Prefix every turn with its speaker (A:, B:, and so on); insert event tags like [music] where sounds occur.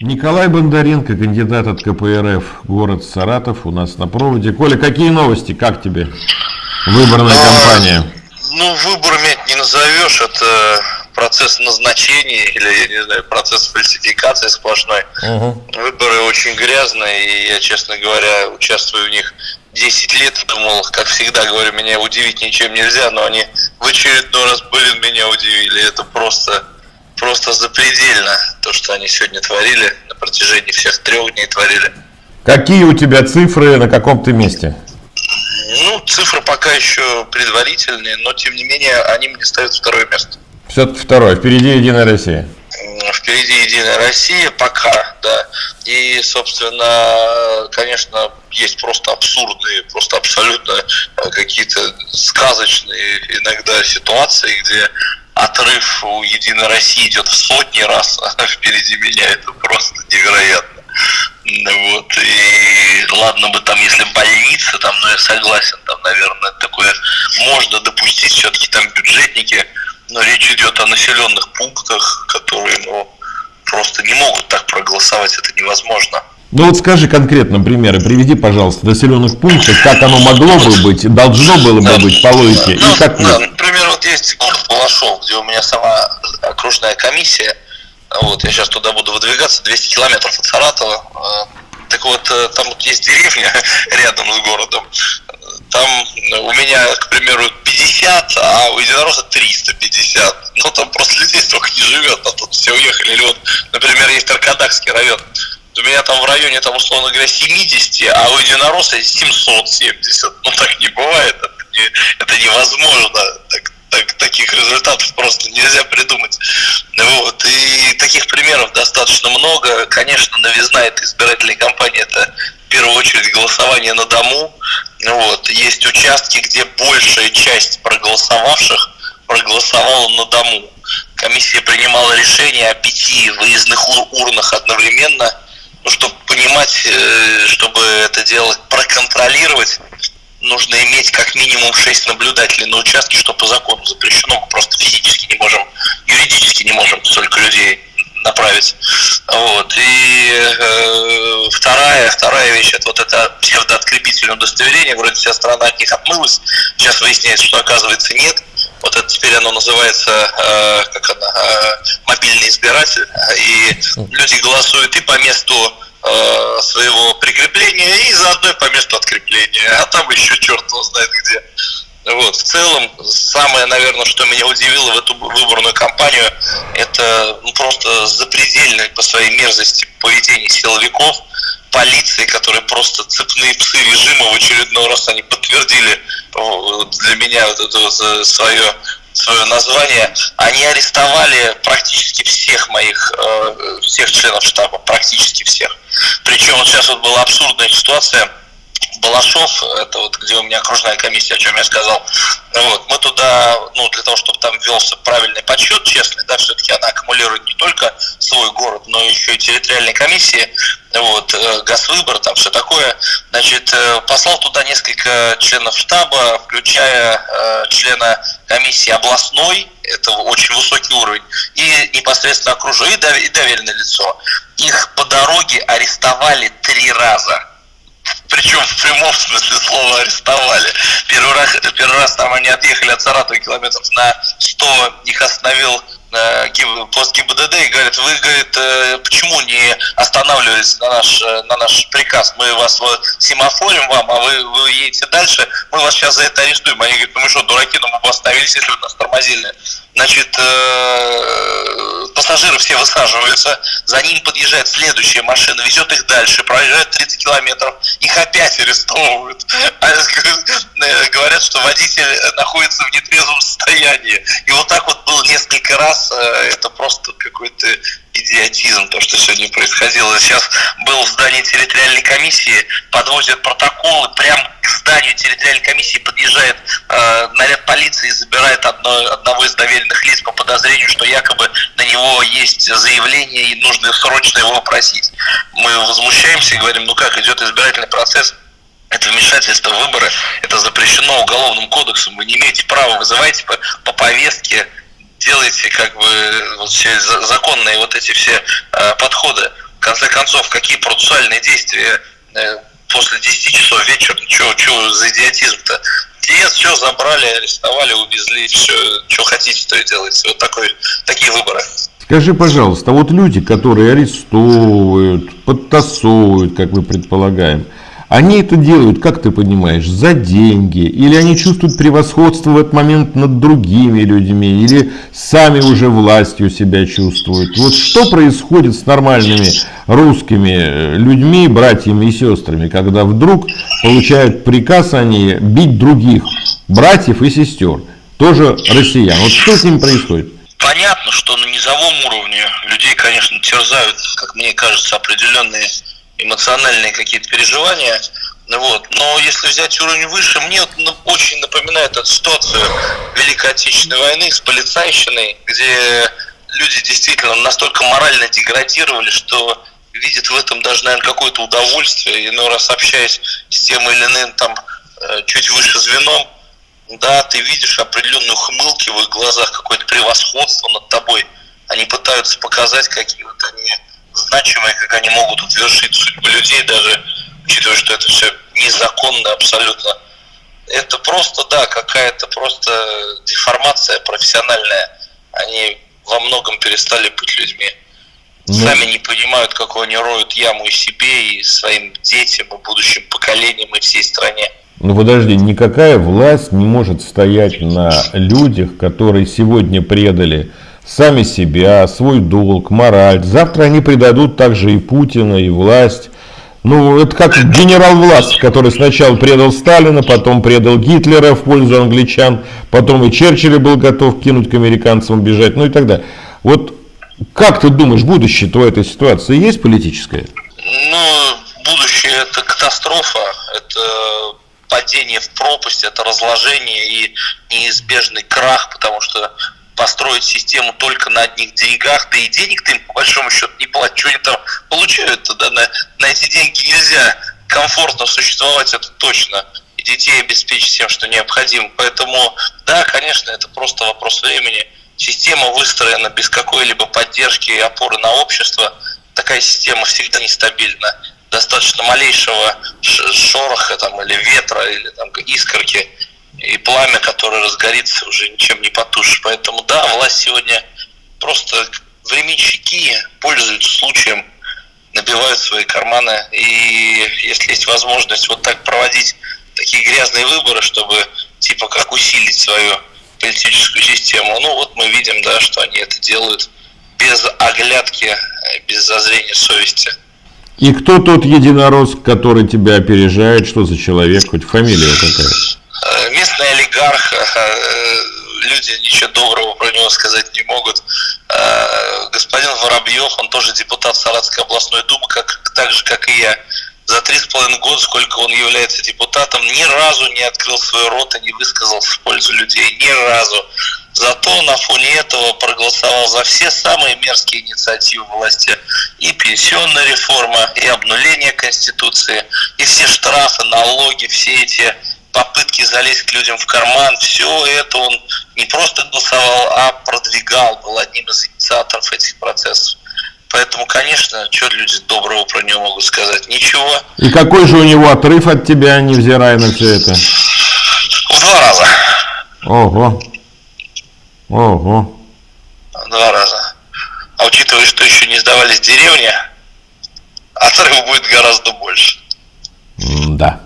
A: Николай Бондаренко, кандидат от КПРФ, город Саратов, у нас на проводе. Коля, какие новости, как тебе выборная а, кампания?
B: Ну, выборами не назовешь, это процесс назначения или, я не знаю, процесс фальсификации сплошной. Угу. Выборы очень грязные, и я, честно говоря, участвую в них 10 лет, думал, как всегда говорю, меня удивить ничем нельзя, но они в очередной раз, блин, меня удивили. Это просто, просто запредельно, то, что они сегодня творили, на протяжении всех трех дней творили.
A: Какие у тебя цифры, на каком ты месте?
B: Ну, цифры пока еще предварительные, но тем не менее они мне ставят второе место.
A: Все-таки второе. Впереди Единая Россия.
B: Впереди Единая Россия пока, да. И, собственно, конечно, есть просто абсурдные, просто абсолютно э, какие-то сказочные иногда ситуации, где отрыв у Единой России идет в сотни раз [laughs] а впереди меня. Это просто невероятно. Вот, и ладно бы там, если больница, там, ну я согласен, там, наверное, такое можно допустить, все-таки там бюджетники, но речь идет о населенных пунктах, которые, ну, просто не могут так проголосовать, это невозможно.
A: Ну вот скажи конкретно примеры, приведи, пожалуйста, населенных пунктов, как оно могло бы быть, должно было бы быть по логике,
B: ну, и как да, Например, вот есть город Балашов, где у меня сама окружная комиссия, вот, я сейчас туда буду выдвигаться, 200 километров от Саратова. А, так вот, э, там вот есть деревня [laughs] рядом с городом. Там у меня, к примеру, 50, а у единоросса 350. Ну, там просто [laughs] людей столько не живет, а тут все уехали. Или вот, например, есть Аркадакский район. У меня там в районе, там, условно говоря, 70, а у единоросса 770. Ну, так не бывает. Это, не, это невозможно. Так, так, таких результатов просто нельзя придумать. Вот. И таких примеров достаточно много. Конечно, новизна этой избирательной кампании – это в первую очередь голосование на дому. Вот. Есть участки, где большая часть проголосовавших проголосовала на дому. Комиссия принимала решение о пяти выездных урнах одновременно, ну, чтобы понимать, э, чтобы это делать, проконтролировать нужно иметь как минимум 6 наблюдателей на участке, что по закону запрещено. Мы просто физически не можем, юридически не можем столько людей направить. Вот. И э, вторая, вторая вещь, это вот это псевдооткрепительное удостоверение, вроде вся страна от них отмылась, сейчас выясняется, что оказывается нет. Вот это теперь оно называется э, как она, э, мобильный избиратель, и люди голосуют и по месту Э, своего прикрепления и заодно по месту открепления, а там еще черт его знает где. Вот, в целом, самое, наверное, что меня удивило в эту выборную кампанию, это ну, просто запредельное по своей мерзости поведение силовиков, полиции, которые просто цепные псы режима в очередной раз они подтвердили для меня вот это свое свое название, они арестовали практически всех моих, э, всех членов штаба, практически всех. Причем вот сейчас вот была абсурдная ситуация, Балашов, это вот где у меня окружная комиссия, о чем я сказал, вот, мы туда, ну, для того, чтобы там велся правильный подсчет, честный, да, все-таки она аккумулирует не только свой город, но еще и территориальные комиссии, вот, э, газвыбор, там все такое, значит, э, послал туда несколько членов штаба, включая э, члена комиссии областной, это очень высокий уровень, и непосредственно окружение, и доверенное лицо. Их по дороге арестовали три раза причем в прямом смысле слова арестовали. Первый раз, первый раз там они отъехали от Саратова километров на 100, их остановил э, пост ГИБДД и говорит, вы, говорит, э, почему не останавливались на наш, э, на наш приказ? Мы вас семафорим вам, а вы, вы едете дальше, мы вас сейчас за это арестуем. Они говорят, ну мы что, дураки, ну мы бы остановились, если бы нас тормозили. Значит, пассажиры все высаживаются, за ним подъезжает следующая машина, везет их дальше, проезжает 30 километров, их опять арестовывают. А, говорят, что водитель находится в нетрезвом состоянии. И вот так вот было несколько раз, э, это просто какой-то идиотизм, то, что сегодня происходило. Сейчас был в здании территориальной комиссии, подвозят протоколы, прям к зданию территориальной комиссии подъезжает э, наряд полиции и забирает одно, одного из доверенных лиц по подозрению, что якобы на него есть заявление и нужно срочно его опросить. Мы возмущаемся и говорим, ну как, идет избирательный процесс, это вмешательство в выборы, это запрещено уголовным кодексом, вы не имеете права, вызывайте по, по повестке делаете как бы вот все законные вот эти все э, подходы. конце концов, какие процессуальные действия э, после 10 часов вечера, что за идиотизм-то? Нет, все забрали, арестовали, увезли, все, что хотите, то и делайте. Вот такой, такие выборы.
A: Скажи, пожалуйста, вот люди, которые арестовывают, подтасовывают, как мы предполагаем, они это делают, как ты понимаешь, за деньги, или они чувствуют превосходство в этот момент над другими людьми, или сами уже властью себя чувствуют. Вот что происходит с нормальными русскими э, людьми, братьями и сестрами, когда вдруг получают приказ они бить других братьев и сестер, тоже россиян. Вот что с ними происходит?
B: Понятно, что на низовом уровне людей, конечно, терзают, как мне кажется, определенные эмоциональные какие-то переживания. Вот. Но если взять уровень выше, мне вот очень напоминает эту ситуацию Великой Отечественной войны с полицайщиной, где люди действительно настолько морально деградировали, что видят в этом даже, наверное, какое-то удовольствие. Иной раз общаясь с тем или иным там э, чуть выше звеном, да, ты видишь определенные хмылки в их глазах, какое-то превосходство над тобой. Они пытаются показать, какие вот они значимые, как они могут утвершить судьбу людей, даже учитывая, что это все незаконно абсолютно. Это просто, да, какая-то просто деформация профессиональная. Они во многом перестали быть людьми. Ну... Сами не понимают, какую они роют яму и себе, и своим детям, и будущим поколениям, и всей стране.
A: Ну подожди, никакая власть не может стоять на людях, которые сегодня предали сами себя, свой долг, мораль. Завтра они предадут также и Путина, и власть. Ну, это как генерал власть, который сначала предал Сталина, потом предал Гитлера в пользу англичан, потом и Черчилля был готов кинуть к американцам, бежать, ну и так далее. Вот как ты думаешь, будущее твоей этой ситуации есть политическое?
B: Ну, будущее это катастрофа, это падение в пропасть, это разложение и неизбежный крах, потому что построить систему только на одних деньгах, да и денег-то им по большому счету не платят, что они там получают, да, на, на эти деньги нельзя комфортно существовать, это точно, и детей обеспечить всем, что необходимо. Поэтому, да, конечно, это просто вопрос времени. Система выстроена без какой-либо поддержки и опоры на общество. Такая система всегда нестабильна. Достаточно малейшего шороха там, или ветра, или там, искорки – и пламя, которое разгорится, уже ничем не потушишь. Поэтому да, власть сегодня просто временщики пользуются случаем, набивают свои карманы. И если есть возможность вот так проводить такие грязные выборы, чтобы типа как усилить свою политическую систему, ну вот мы видим, да, что они это делают без оглядки, без зазрения совести.
A: И кто тот единорос, который тебя опережает? Что за человек? Хоть фамилия какая?
B: Э, местный олигарх, э, люди ничего доброго про него сказать не могут. Э, господин Воробьев, он тоже депутат Саратской областной думы, как, так же, как и я. За три с половиной года, сколько он является депутатом, ни разу не открыл свой рот и не высказался в пользу людей. Ни разу. Зато на фоне этого проголосовал за все самые мерзкие инициативы власти. И пенсионная реформа, и обнуление Конституции, и все штрафы, налоги, все эти попытки залезть к людям в карман, все это он не просто голосовал, а продвигал, был одним из инициаторов этих процессов. Поэтому, конечно, что люди доброго про него могут сказать? Ничего.
A: И какой же у него отрыв от тебя, невзирая на все это?
B: В два раза.
A: Ого. Ого.
B: В два раза. А учитывая, что еще не сдавались деревни, отрыв будет гораздо больше.
A: Да.